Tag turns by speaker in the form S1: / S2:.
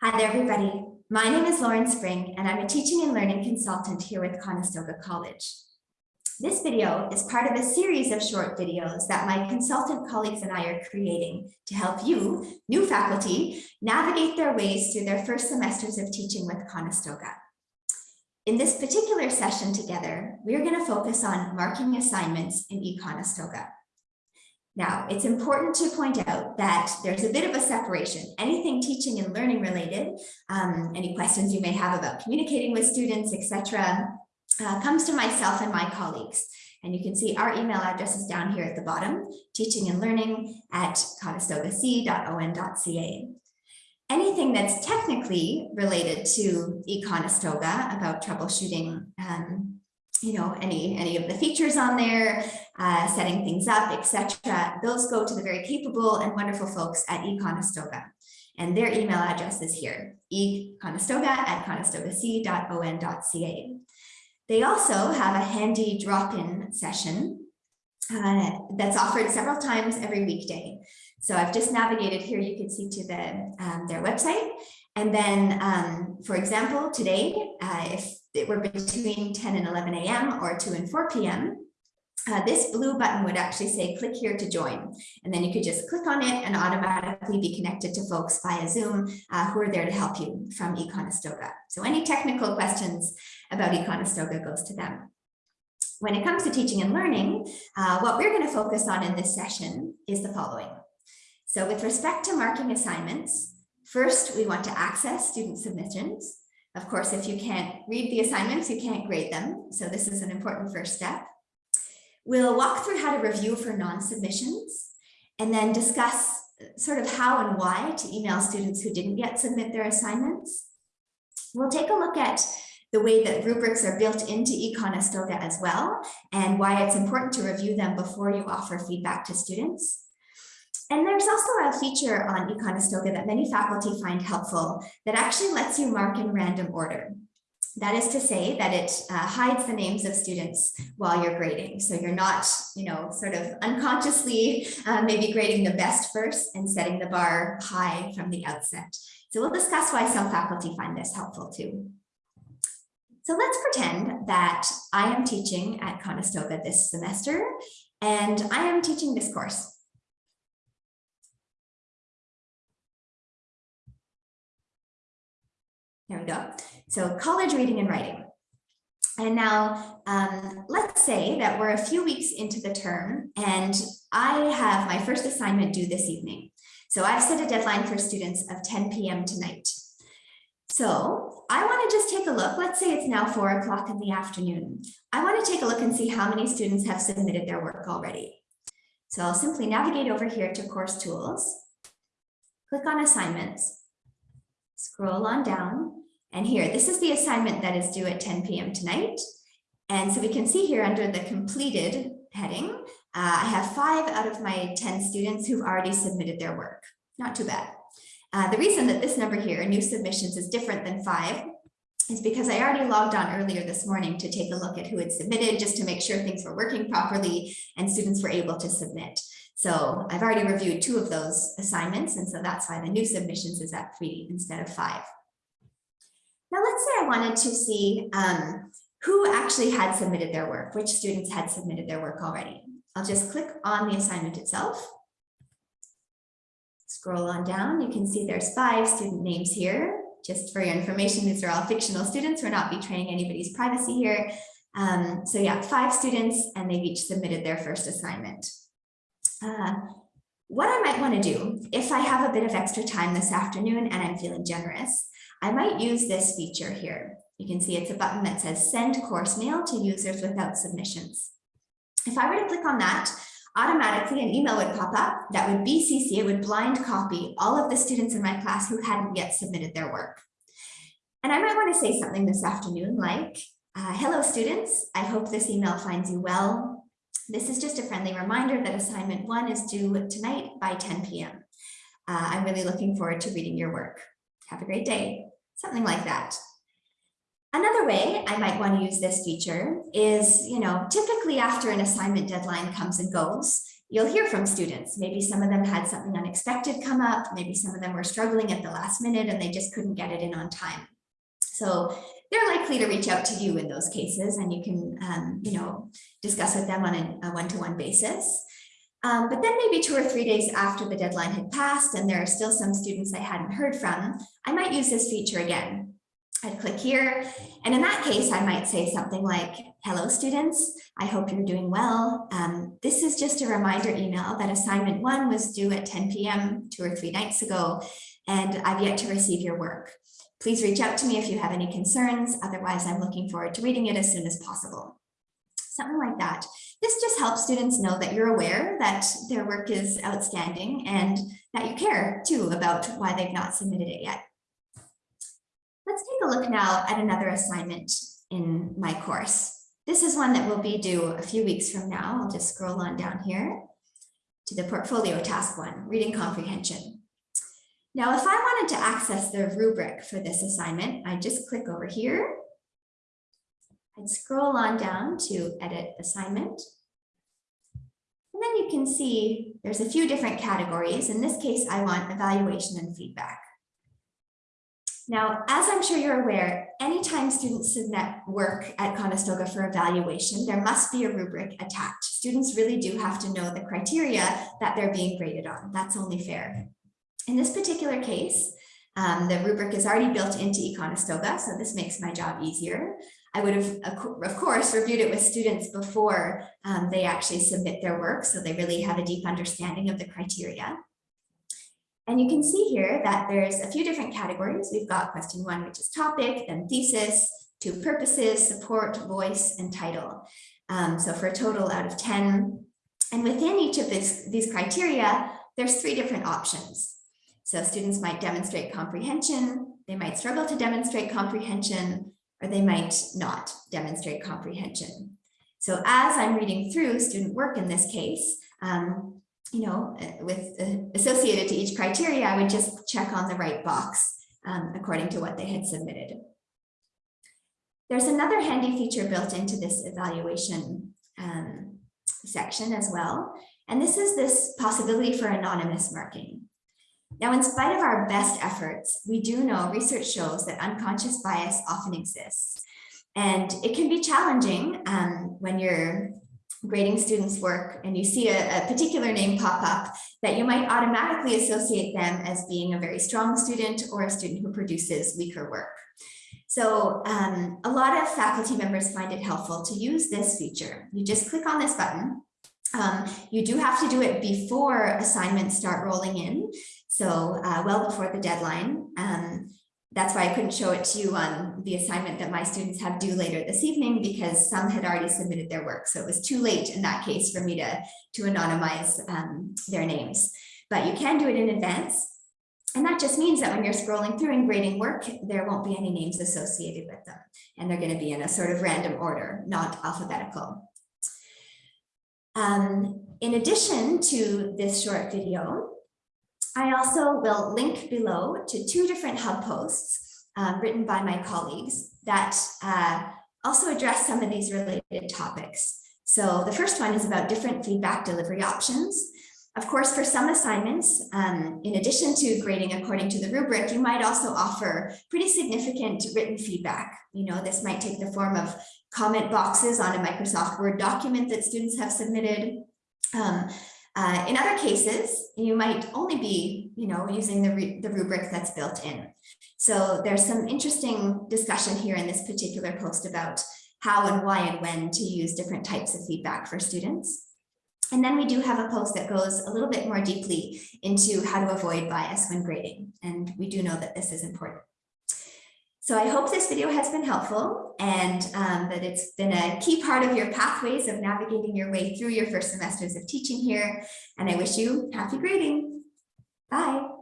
S1: Hi there, everybody. My name is Lauren Spring, and I'm a teaching and learning consultant here with Conestoga College. This video is part of a series of short videos that my consultant colleagues and I are creating to help you, new faculty, navigate their ways through their first semesters of teaching with Conestoga. In this particular session together, we're going to focus on marking assignments in eConestoga. Now, it's important to point out that there's a bit of a separation. Anything teaching and learning related, um, any questions you may have about communicating with students, etc., uh, comes to myself and my colleagues. And you can see our email address is down here at the bottom, teaching and learning at conestogac.on.ca. Anything that's technically related to eConestoga about troubleshooting um, you know, any, any of the features on there, uh, setting things up, etc. Those go to the very capable and wonderful folks at eConestoga. And their email address is here, econestoga at conestogac.on.ca. They also have a handy drop-in session uh, that's offered several times every weekday. So I've just navigated here, you can see to the um, their website. And then, um, for example, today, uh, if it were between 10 and 11 a.m. or 2 and 4 p.m., uh, this blue button would actually say click here to join and then you could just click on it and automatically be connected to folks via Zoom uh, who are there to help you from eConestoga. So any technical questions about eConestoga goes to them. When it comes to teaching and learning, uh, what we're going to focus on in this session is the following. So with respect to marking assignments, first we want to access student submissions. Of course, if you can't read the assignments, you can't grade them. So this is an important first step. We'll walk through how to review for non-submissions and then discuss sort of how and why to email students who didn't yet submit their assignments. We'll take a look at the way that rubrics are built into eConestoga as well, and why it's important to review them before you offer feedback to students. And there's also a feature on eConestoga that many faculty find helpful that actually lets you mark in random order. That is to say that it uh, hides the names of students while you're grading. So you're not, you know, sort of unconsciously uh, maybe grading the best first and setting the bar high from the outset. So we'll discuss why some faculty find this helpful too. So let's pretend that I am teaching at Conestoga this semester and I am teaching this course. There we go. So college reading and writing. And now um, let's say that we're a few weeks into the term and I have my first assignment due this evening. So I've set a deadline for students of 10 p.m. tonight. So I want to just take a look. Let's say it's now four o'clock in the afternoon. I want to take a look and see how many students have submitted their work already. So I'll simply navigate over here to course tools, click on assignments, scroll on down, and here, this is the assignment that is due at 10 p.m. tonight. And so we can see here under the completed heading, uh, I have five out of my 10 students who've already submitted their work. Not too bad. Uh, the reason that this number here, new submissions, is different than five is because I already logged on earlier this morning to take a look at who had submitted just to make sure things were working properly and students were able to submit. So I've already reviewed two of those assignments, and so that's why the new submissions is at three instead of five. Now let's say I wanted to see um, who actually had submitted their work, which students had submitted their work already. I'll just click on the assignment itself. Scroll on down, you can see there's five student names here. Just for your information, these are all fictional students. We're not betraying anybody's privacy here. Um, so yeah, five students and they've each submitted their first assignment. Uh, what I might want to do if I have a bit of extra time this afternoon and I'm feeling generous I might use this feature here. You can see it's a button that says send course mail to users without submissions. If I were to click on that, automatically an email would pop up that would BCC, it would blind copy all of the students in my class who hadn't yet submitted their work. And I might want to say something this afternoon like, uh, hello students, I hope this email finds you well. This is just a friendly reminder that assignment one is due tonight by 10 p.m. Uh, I'm really looking forward to reading your work. Have a great day something like that. Another way I might want to use this feature is, you know, typically after an assignment deadline comes and goes, you'll hear from students. Maybe some of them had something unexpected come up. Maybe some of them were struggling at the last minute and they just couldn't get it in on time. So they're likely to reach out to you in those cases and you can, um, you know, discuss with them on a one-to-one -one basis. Um, but then maybe two or three days after the deadline had passed and there are still some students I hadn't heard from, I might use this feature again. I'd click here, and in that case, I might say something like, hello students, I hope you're doing well. Um, this is just a reminder email that assignment one was due at 10 p.m. two or three nights ago, and I've yet to receive your work. Please reach out to me if you have any concerns, otherwise I'm looking forward to reading it as soon as possible. Something like that. This just helps students know that you're aware that their work is outstanding and that you care too about why they've not submitted it yet. Let's take a look now at another assignment in my course. This is one that will be due a few weeks from now. I'll just scroll on down here to the portfolio task one, reading comprehension. Now, if I wanted to access the rubric for this assignment, I just click over here. I'd scroll on down to edit assignment. And then you can see there's a few different categories. In this case, I want evaluation and feedback. Now, as I'm sure you're aware, anytime students submit work at Conestoga for evaluation, there must be a rubric attached. Students really do have to know the criteria that they're being graded on. That's only fair. In this particular case, um, the rubric is already built into eConestoga, so this makes my job easier. I would have, of course, reviewed it with students before um, they actually submit their work, so they really have a deep understanding of the criteria. And you can see here that there's a few different categories. We've got question one, which is topic, then thesis, two purposes, support, voice, and title. Um, so for a total out of 10. And within each of this, these criteria, there's three different options. So students might demonstrate comprehension, they might struggle to demonstrate comprehension, or they might not demonstrate comprehension. So as I'm reading through student work in this case, um, you know, uh, with uh, associated to each criteria, I would just check on the right box um, according to what they had submitted. There's another handy feature built into this evaluation um, section as well. And this is this possibility for anonymous marking. Now, in spite of our best efforts, we do know research shows that unconscious bias often exists. And it can be challenging um, when you're grading students work and you see a, a, particular name pop up that you might automatically associate them as being a very strong student or a student who produces weaker work. So um, a lot of faculty members find it helpful to use this feature. You just click on this button. Um, you do have to do it before assignments start rolling in. So uh, well before the deadline. Um, that's why I couldn't show it to you on the assignment that my students have due later this evening because some had already submitted their work. So it was too late in that case for me to, to anonymize um, their names. But you can do it in advance. And that just means that when you're scrolling through and grading work, there won't be any names associated with them. And they're going to be in a sort of random order, not alphabetical. Um, in addition to this short video, I also will link below to two different hub posts um, written by my colleagues that uh, also address some of these related topics. So the first one is about different feedback delivery options. Of course, for some assignments, um, in addition to grading according to the rubric, you might also offer pretty significant written feedback. You know, this might take the form of comment boxes on a Microsoft Word document that students have submitted, um, uh, in other cases, you might only be, you know, using the, the rubric that's built in. So there's some interesting discussion here in this particular post about how and why and when to use different types of feedback for students. And then we do have a post that goes a little bit more deeply into how to avoid bias when grading. And we do know that this is important. So I hope this video has been helpful and um, that it's been a key part of your pathways of navigating your way through your first semesters of teaching here. And I wish you happy grading. Bye.